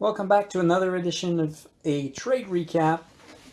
Welcome back to another edition of a trade recap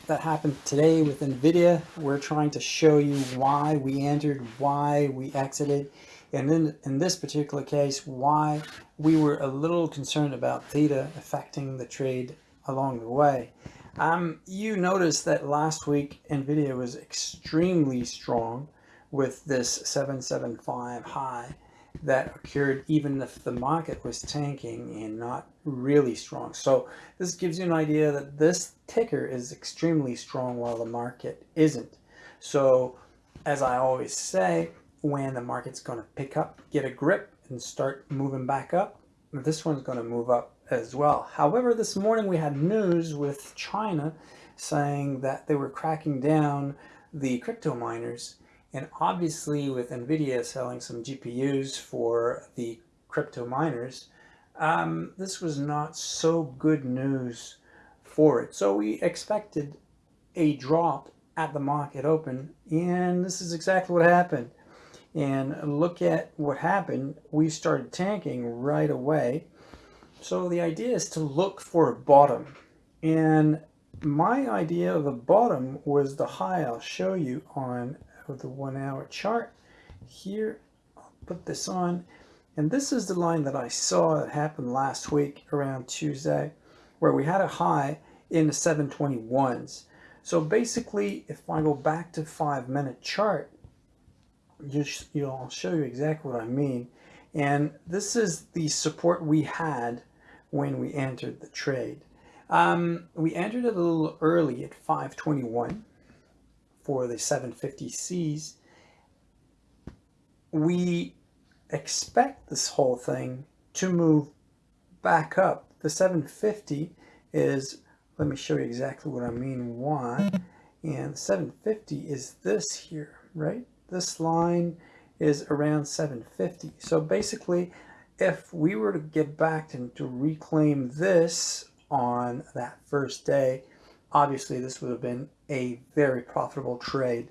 that happened today with NVIDIA. We're trying to show you why we entered, why we exited, and then in this particular case, why we were a little concerned about theta affecting the trade along the way. Um, you noticed that last week NVIDIA was extremely strong with this 775 high that occurred even if the market was tanking and not really strong. So this gives you an idea that this ticker is extremely strong while the market isn't. So as I always say, when the market's going to pick up, get a grip and start moving back up, this one's going to move up as well. However, this morning we had news with China saying that they were cracking down the crypto miners and obviously with NVIDIA selling some GPUs for the crypto miners, um, this was not so good news for it. So we expected a drop at the market open and this is exactly what happened. And look at what happened. We started tanking right away. So the idea is to look for a bottom. And my idea of a bottom was the high I'll show you on the one hour chart. Here, I'll put this on. And this is the line that I saw that happened last week around Tuesday, where we had a high in the 721s. So basically, if I go back to five minute chart, you know, I'll show you exactly what I mean. And this is the support we had when we entered the trade. Um, we entered it a little early at 521 for the 750Cs, we expect this whole thing to move back up. The 750 is, let me show you exactly what I mean why. And 750 is this here, right? This line is around 750. So basically, if we were to get back and to reclaim this on that first day, obviously this would have been a very profitable trade.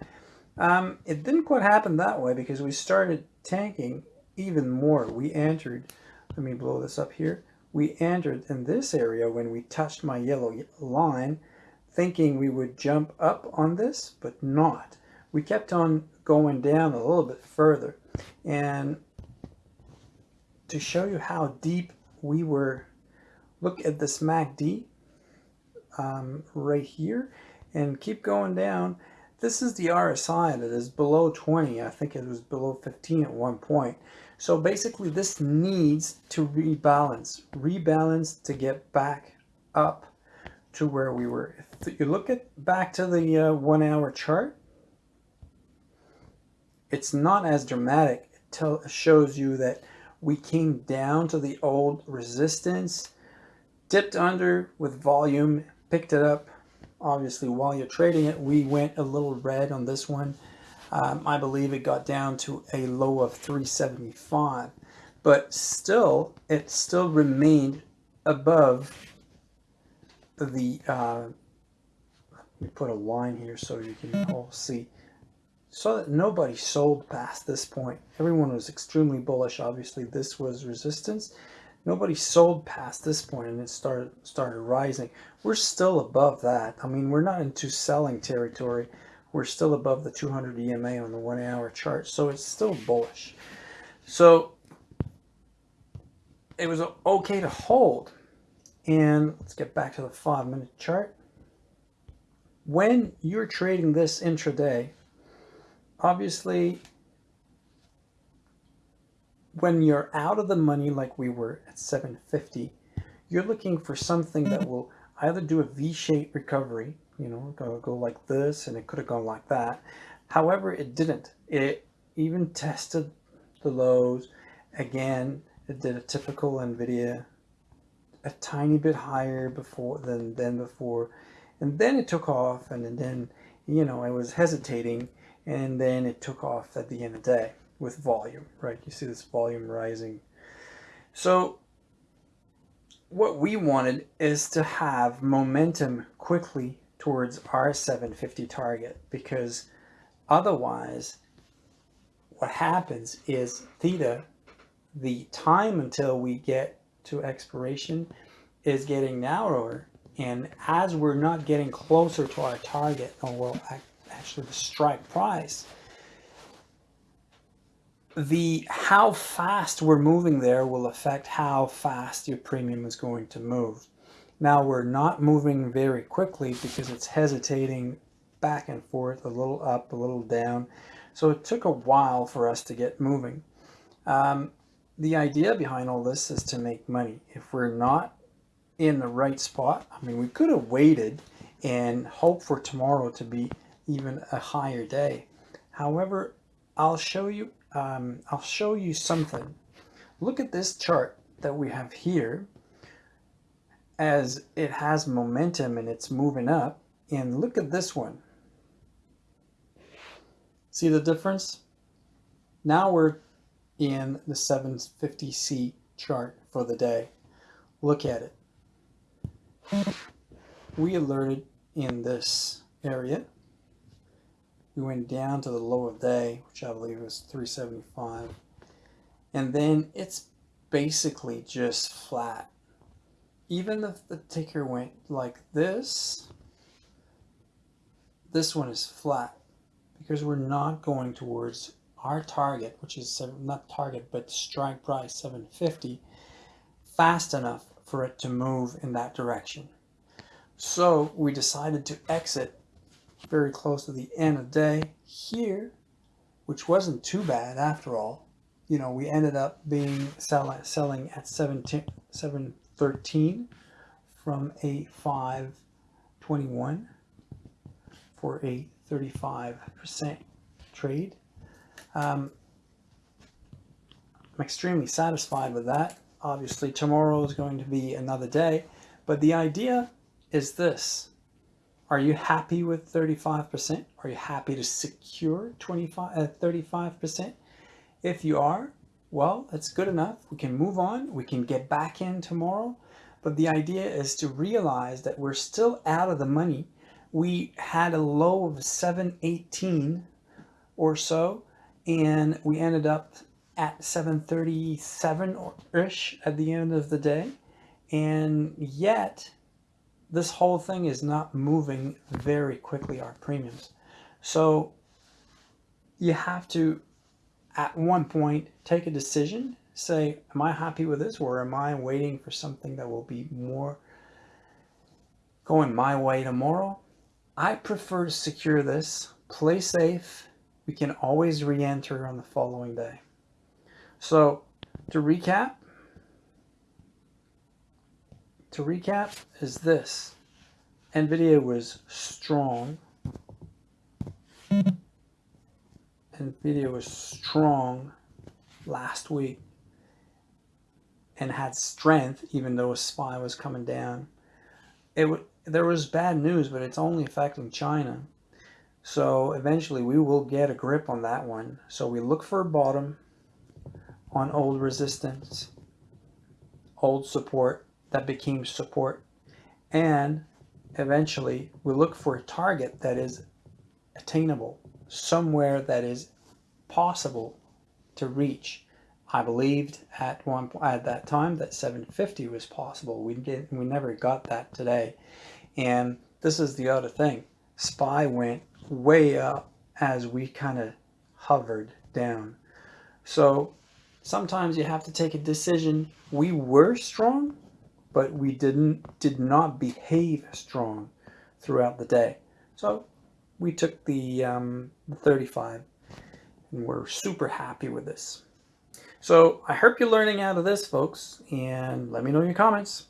Um, it didn't quite happen that way because we started tanking even more. We entered, let me blow this up here. We entered in this area when we touched my yellow line thinking we would jump up on this, but not. We kept on going down a little bit further. And to show you how deep we were, look at this MACD um, right here and keep going down. This is the RSI that is below 20. I think it was below 15 at one point. So basically this needs to rebalance, rebalance to get back up to where we were. If you look at back to the uh, one hour chart, it's not as dramatic. It tell, shows you that we came down to the old resistance, dipped under with volume, picked it up obviously while you're trading it we went a little red on this one um, I believe it got down to a low of 375 but still it still remained above the uh, let me put a line here so you can all see. So that nobody sold past this point. Everyone was extremely bullish. Obviously this was resistance. Nobody sold past this point and it started started rising. We're still above that. I mean we're not into selling territory we're still above the 200 ema on the one hour chart so it's still bullish. So it was okay to hold. And let's get back to the five minute chart. When you're trading this intraday obviously when you're out of the money like we were at 750 you're looking for something that will either do a v-shaped recovery you know go, go like this and it could have gone like that however it didn't it even tested the lows again it did a typical nvidia a tiny bit higher before than than before and then it took off and then you know i was hesitating and then it took off at the end of the day with volume, right? You see this volume rising. So what we wanted is to have momentum quickly towards our 750 target because otherwise what happens is theta, the time until we get to expiration is getting narrower and as we're not getting closer to our target or well actually the strike price the how fast we're moving there will affect how fast your premium is going to move now we're not moving very quickly because it's hesitating back and forth a little up a little down so it took a while for us to get moving um, the idea behind all this is to make money if we're not in the right spot. I mean, we could have waited and hope for tomorrow to be even a higher day. However, I'll show you, um, I'll show you something. Look at this chart that we have here as it has momentum and it's moving up. And look at this one. See the difference? Now we're in the 750C chart for the day. Look at it we alerted in this area. We went down to the low of day, which I believe was 375. And then it's basically just flat. Even if the ticker went like this, this one is flat because we're not going towards our target, which is seven, not target, but strike price 750 fast enough for it to move in that direction. So we decided to exit very close to the end of the day here, which wasn't too bad after all. You know, we ended up being sell, selling at 17, 713 from a 521 for a 35% trade. Um, I'm extremely satisfied with that. Obviously, tomorrow is going to be another day, but the idea is this. Are you happy with 35%? Are you happy to secure 25, uh, 35%? If you are, well, that's good enough. We can move on. We can get back in tomorrow. But the idea is to realize that we're still out of the money. We had a low of 718 or so, and we ended up at 737-ish at the end of the day. And yet, this whole thing is not moving very quickly, our premiums. So you have to, at one point, take a decision, say, am I happy with this or am I waiting for something that will be more going my way tomorrow? I prefer to secure this, play safe. We can always re-enter on the following day. So to recap, to recap is this. NVIDIA was strong. NVIDIA was strong last week and had strength even though a SPY was coming down. It there was bad news, but it's only affecting China. So eventually we will get a grip on that one. So we look for a bottom on old resistance, old support that became support. And eventually we look for a target that is attainable, somewhere that is possible to reach. I believed at one at that time that 750 was possible. We didn't we never got that today. And this is the other thing. SPY went way up as we kind of hovered down. So sometimes you have to take a decision. We were strong, but we didn't did not behave strong throughout the day. So we took the, um, the 35 and we're super happy with this. So I hope you're learning out of this, folks, and let me know your comments.